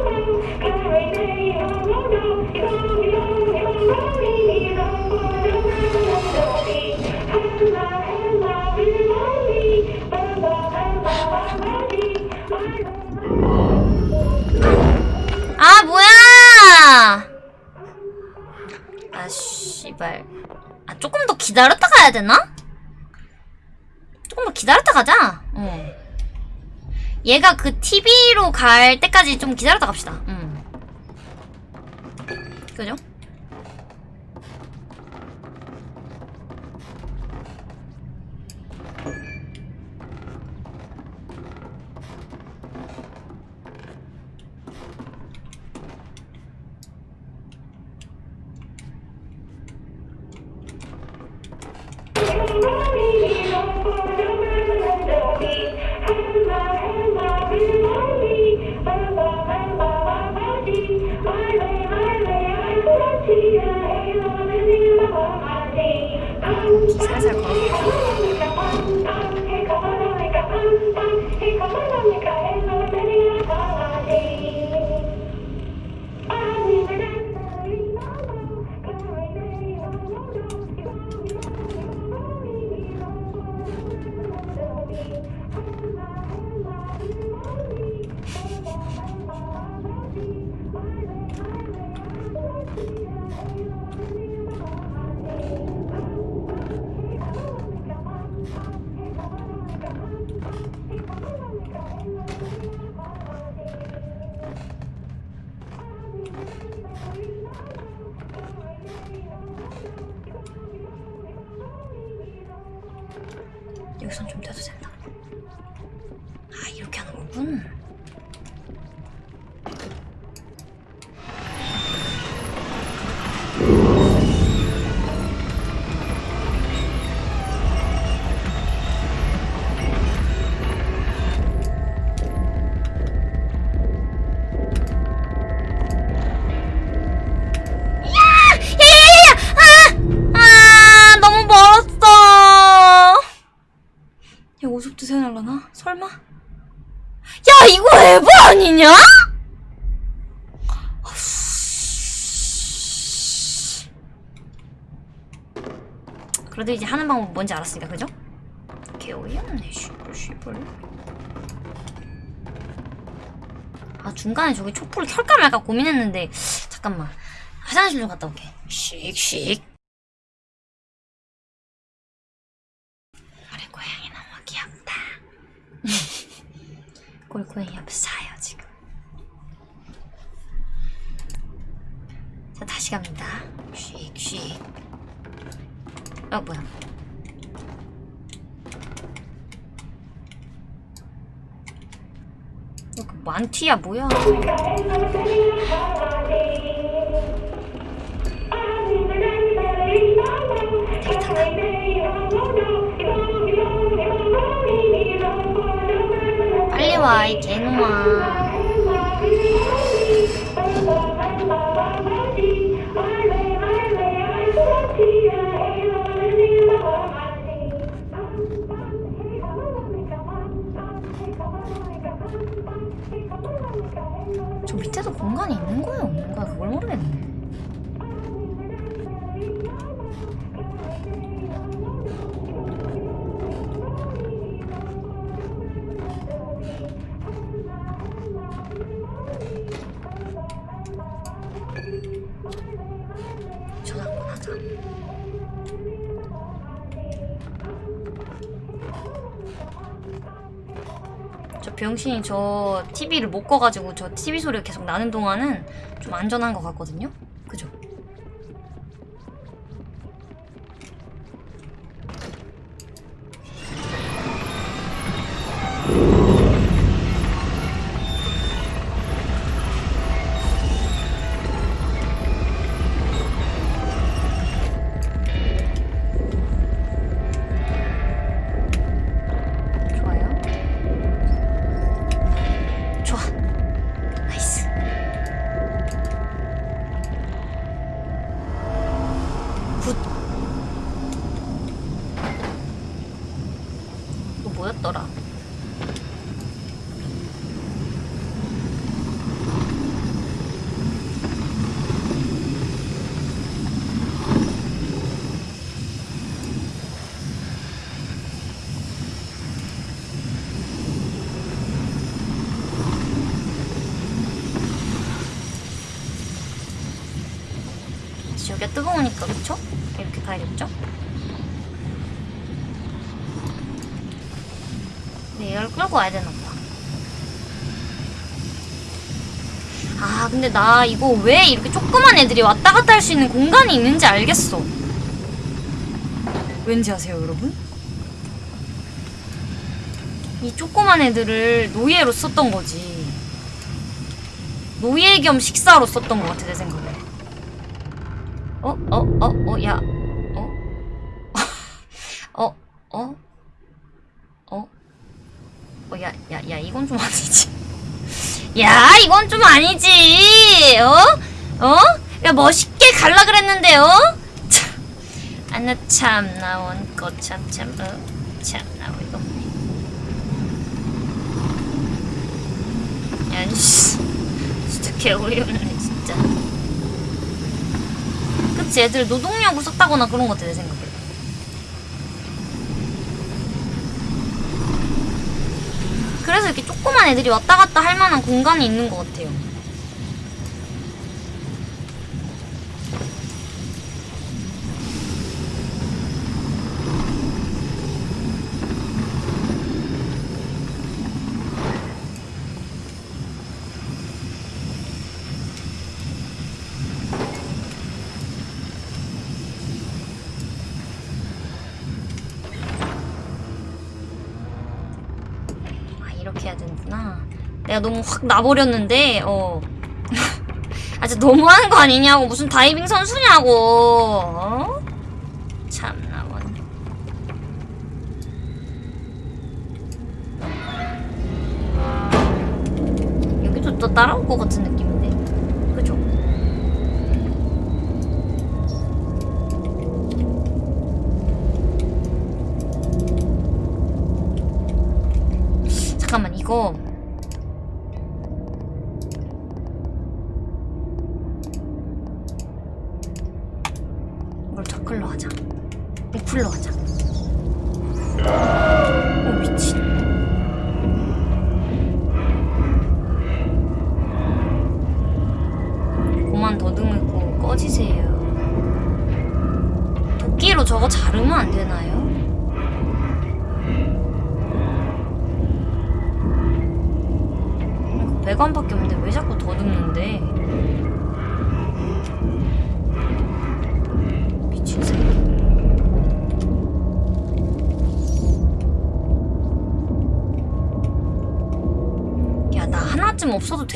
아 뭐야? 아 씨발. 아 조금 더 기다렸다 가야 되나? 조금 더 기다렸다 가자. 어. 얘가 그 TV로 갈 때까지 좀 기다렸다 갑시다. 응. 그죠? 야 이거 에버 아니냐? 그래도 이제 하는 방법 뭔지 알았으니까 그죠? 개 어이없네 씨발 씨발. 아 중간에 저기 촛불을 켤까 말까 고민했는데 잠깐만. 화장실 좀 갔다 올게. 씩씩. 우리 고양이 너무 귀엽다 옆에 자요 지금. 자 다시 갑니다. 씩씩 어 뭐야. 이거 그 만티야 뭐야? 되게 탄다 와, 이 개놈아. 저 밑에도 공간이 있는 거야, 없는 거야? 그걸 모르겠네. 병신이 저 TV를 못 꺼가지고 저 TV 소리가 계속 나는 동안은 좀 안전한 것 같거든요? 그죠? 나 이거 왜 이렇게 조그만 애들이 왔다 갔다 할 수 있는 공간이 있는지 알겠어. 왠지 아세요, 여러분? 이 조그만 애들을 노예로 썼던 거지. 노예 겸 식사로 썼던 것 같아, 내 생각에. 어? 어? 어? 어? 야. 어? 어? 어? 어? 어? 야, 야, 야, 이건 좀 아니지. 야, 이건 좀 아니지. 어? 어? 야, 멋있게 갈라 그랬는데, 어? 참. 아, 나 참, 나 원꽃 참, 참, 어? 참, 나 이거 없네. 야, 씨. 진짜 개어이없네, 진짜. 그치 애들 노동력을 썼다거나 그런 것 같아 내 생각에 그래서 이렇게 조그만 애들이 왔다 갔다 할 만한 공간이 있는 것 같아요 아 이렇게 해야 되는구나 내가 너무 확 나버렸는데 어. 아, 진짜 너무하는 거 아니냐고. 무슨 다이빙 선수냐고. 어? 참나 원 여기도 또 따라올 것 같은 느낌인데. 그죠? 이거 이걸 저클로 하자 리플로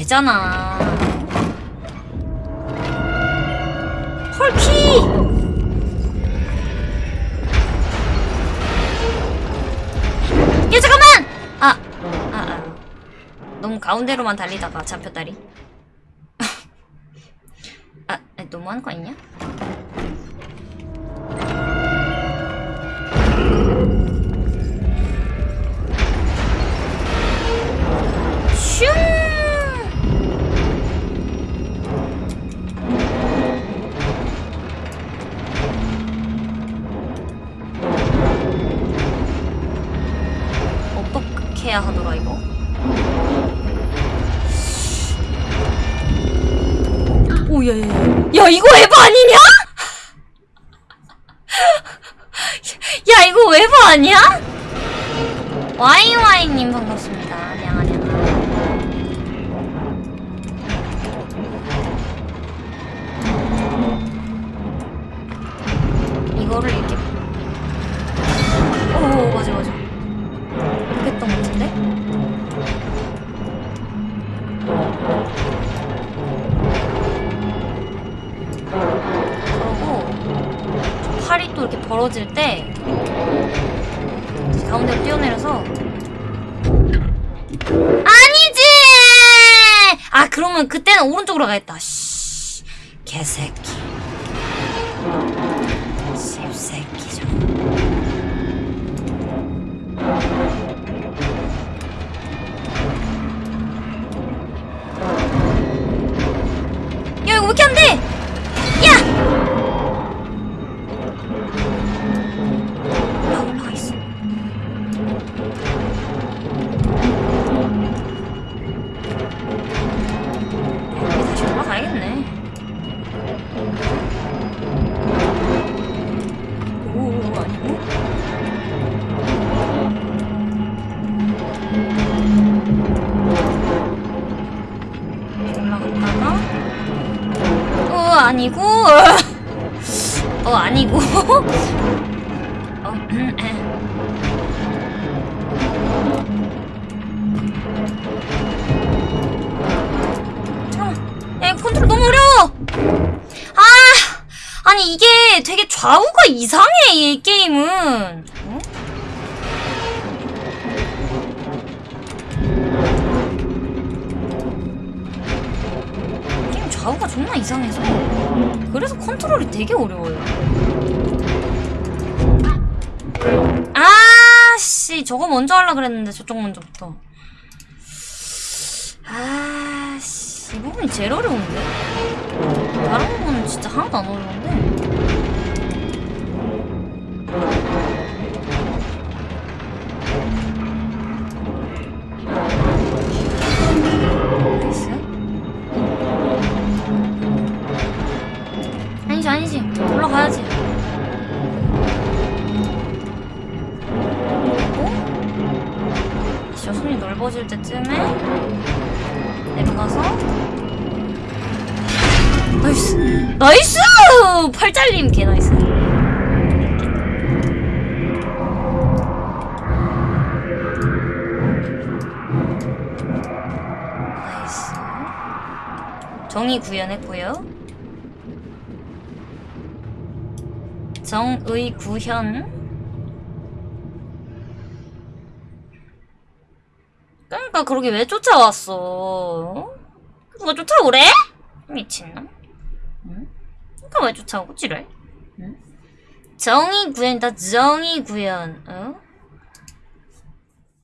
되잖아. 헐키! 야, 잠깐만! 아, 아, 아. 너무 가운데로만 달리다가 잡혔다리. 그러면 그때는 오른쪽으로 가겠다. 씨, 개새끼. 씹새끼 좀. 아니고? 어 아니고? 어 음, 야 컨트롤 너무 어려워! 아 아니 이게 되게 좌우가 이상해 이 게임은 좌우가 존나 이상해서. 그래서 컨트롤이 되게 어려워요. 아씨 저거 먼저 하려 그랬는데 저쪽 먼저부터. 아씨 이 부분이 제일 어려운데? 다른 부분은 진짜 하나도 안 어려운데 올라가야지. 그리고 저 손이 넓어질 때쯤에 내려가서. 나이스! 나이스! 팔 잘림 개 나이스. 나이스. 정의 구현했고요 정의 구현 그러니까 그러게 왜 쫓아왔어? 누가 쫓아오래? 미친놈. 응? 그러니까 왜 쫓아오고 지랄? 응? 정의 구현이다 정의 구현. 어?